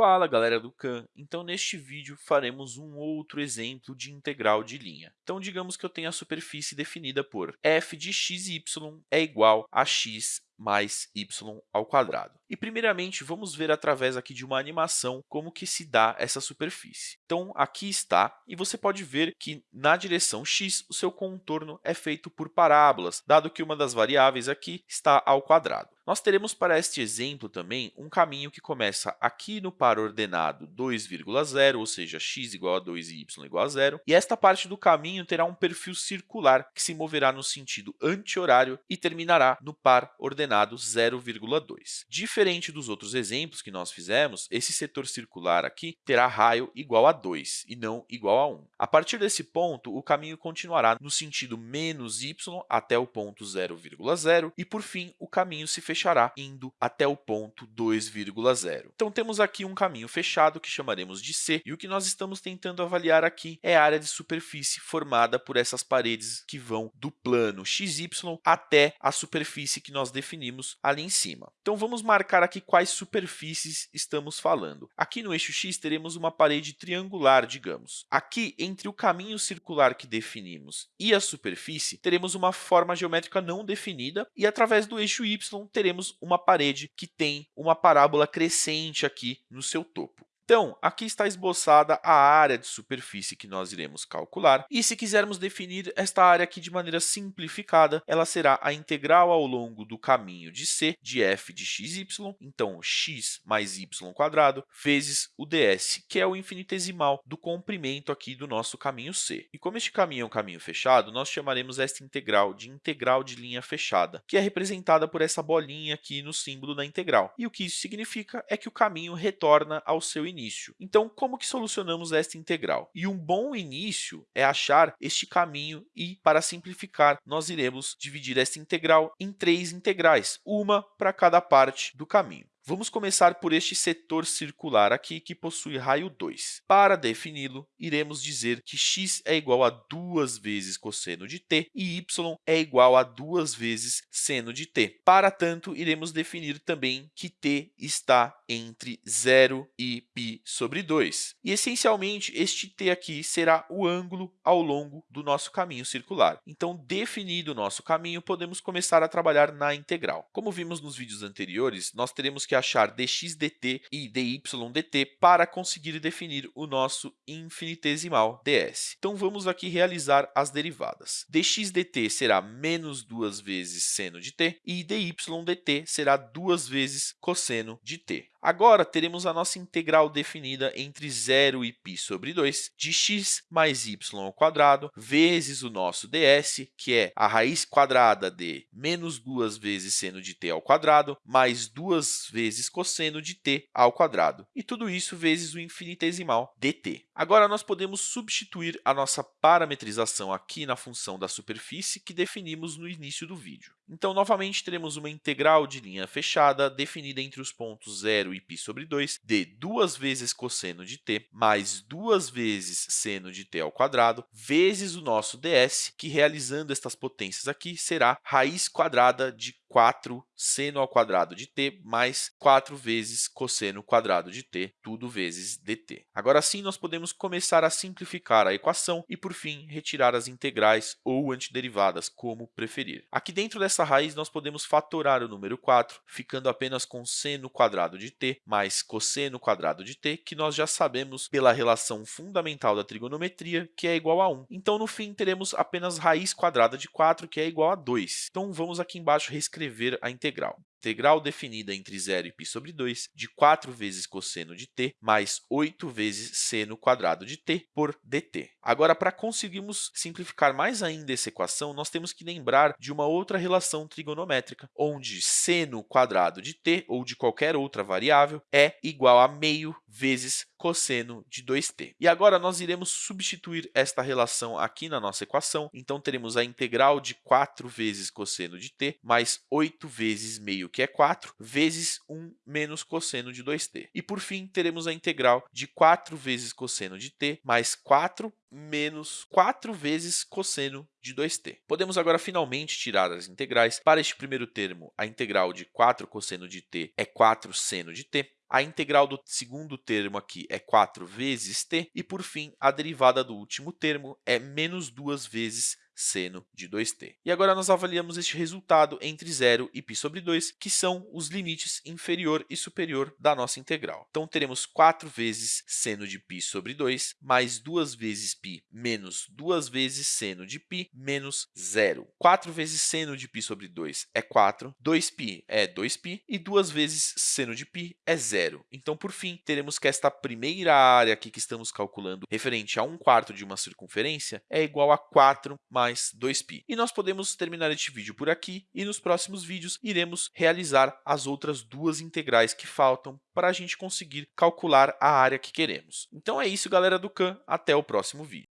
Fala galera do Khan! Então neste vídeo faremos um outro exemplo de integral de linha. Então digamos que eu tenho a superfície definida por f de x e y é igual a x mais y ao quadrado. E primeiramente vamos ver através aqui de uma animação como que se dá essa superfície. Então aqui está e você pode ver que na direção x o seu contorno é feito por parábolas, dado que uma das variáveis aqui está ao quadrado. Nós teremos para este exemplo também um caminho que começa aqui no par ordenado 2,0, ou seja, x igual a 2 e y igual a 0, e esta parte do caminho terá um perfil circular que se moverá no sentido anti-horário e terminará no par ordenado 0,2. Diferente dos outros exemplos que nós fizemos, esse setor circular aqui terá raio igual a 2 e não igual a 1. A partir desse ponto, o caminho continuará no sentido menos y até o ponto 0,0 e, por fim, o caminho se fechará indo até o ponto 2,0. Então, temos aqui um caminho fechado que chamaremos de C, e o que nós estamos tentando avaliar aqui é a área de superfície formada por essas paredes que vão do plano xy até a superfície que nós definimos ali em cima. Então, vamos marcar aqui quais superfícies estamos falando. Aqui no eixo x teremos uma parede triangular, digamos. Aqui, entre o caminho circular que definimos e a superfície, teremos uma forma geométrica não definida, e através do eixo y teremos uma parede que tem uma parábola crescente aqui no seu topo. Então, aqui está esboçada a área de superfície que nós iremos calcular, e se quisermos definir esta área aqui de maneira simplificada, ela será a integral ao longo do caminho de C de f de xy, então x mais y quadrado, vezes o ds, que é o infinitesimal do comprimento aqui do nosso caminho C. E como este caminho é um caminho fechado, nós chamaremos esta integral de integral de linha fechada, que é representada por essa bolinha aqui no símbolo da integral. E o que isso significa é que o caminho retorna ao seu início início. Então, como que solucionamos esta integral? E um bom início é achar este caminho e, para simplificar, nós iremos dividir esta integral em três integrais, uma para cada parte do caminho. Vamos começar por este setor circular aqui, que possui raio 2. Para defini-lo, iremos dizer que x é igual a 2 vezes cosseno de t e y é igual a 2 vezes seno de t. Para tanto, iremos definir também que t está entre 0 e π sobre 2. E, essencialmente, este t aqui será o ângulo ao longo do nosso caminho circular. Então, definido o nosso caminho, podemos começar a trabalhar na integral. Como vimos nos vídeos anteriores, nós teremos que achar dx dt e dy dt para conseguir definir o nosso infinitesimal ds. Então, vamos aqui realizar as derivadas. dx dt será menos 2 vezes seno de t e dy dt será 2 vezes cosseno de t. Agora, teremos a nossa integral definida entre 0 e π sobre 2 de x mais y ao quadrado vezes o nosso ds, que é a raiz quadrada de menos 2 vezes seno de t ao quadrado mais 2 vezes cosseno de t ao quadrado, e tudo isso vezes o infinitesimal dt. Agora, nós podemos substituir a nossa parametrização aqui na função da superfície que definimos no início do vídeo. Então, novamente, teremos uma integral de linha fechada definida entre os pontos 0 e π sobre 2 de 2 vezes cosseno de t mais 2 vezes seno de t ao quadrado vezes o nosso ds, que, realizando estas potências aqui, será raiz quadrada de 4 seno ao quadrado de t mais 4 vezes cosseno quadrado de t, tudo vezes dt. Agora sim, nós podemos começar a simplificar a equação e, por fim, retirar as integrais ou antiderivadas, como preferir. Aqui dentro dessa raiz, nós podemos fatorar o número 4, ficando apenas com seno quadrado de t mais cosseno quadrado de t, que nós já sabemos pela relação fundamental da trigonometria, que é igual a 1. Então, no fim, teremos apenas raiz quadrada de 4, que é igual a 2. Então, vamos aqui embaixo reescrever escrever a integral integral definida entre 0 e π sobre 2 de 4 vezes cosseno de t mais 8 vezes seno quadrado de t por dt. Agora, para conseguirmos simplificar mais ainda essa equação, nós temos que lembrar de uma outra relação trigonométrica, onde seno quadrado de t, ou de qualquer outra variável, é igual a meio vezes cosseno de 2t. E agora, nós iremos substituir esta relação aqui na nossa equação. Então, teremos a integral de 4 vezes cosseno de t mais 8 vezes meio que é 4, vezes 1 menos cosseno de 2t. E, por fim, teremos a integral de 4 vezes cosseno de t mais 4 menos 4 vezes cosseno de 2t. Podemos agora finalmente tirar as integrais. Para este primeiro termo, a integral de 4 cosseno de t é 4 seno de t. a integral do segundo termo aqui é 4 vezes t, e, por fim, a derivada do último termo é menos 2 vezes seno de 2t. E agora nós avaliamos este resultado entre 0 e π sobre 2, que são os limites inferior e superior da nossa integral. Então, teremos 4 vezes seno de π sobre 2, mais 2 vezes π menos 2 vezes seno de π menos 0. 4 vezes seno de π sobre 2 é 4, 2π é 2π, e 2 vezes seno de π é 0. Então, por fim, teremos que esta primeira área aqui que estamos calculando, referente a 1 quarto de uma circunferência, é igual a 4 mais mais 2π. E nós podemos terminar este vídeo por aqui e nos próximos vídeos iremos realizar as outras duas integrais que faltam para a gente conseguir calcular a área que queremos. Então é isso, galera do Khan. Até o próximo vídeo.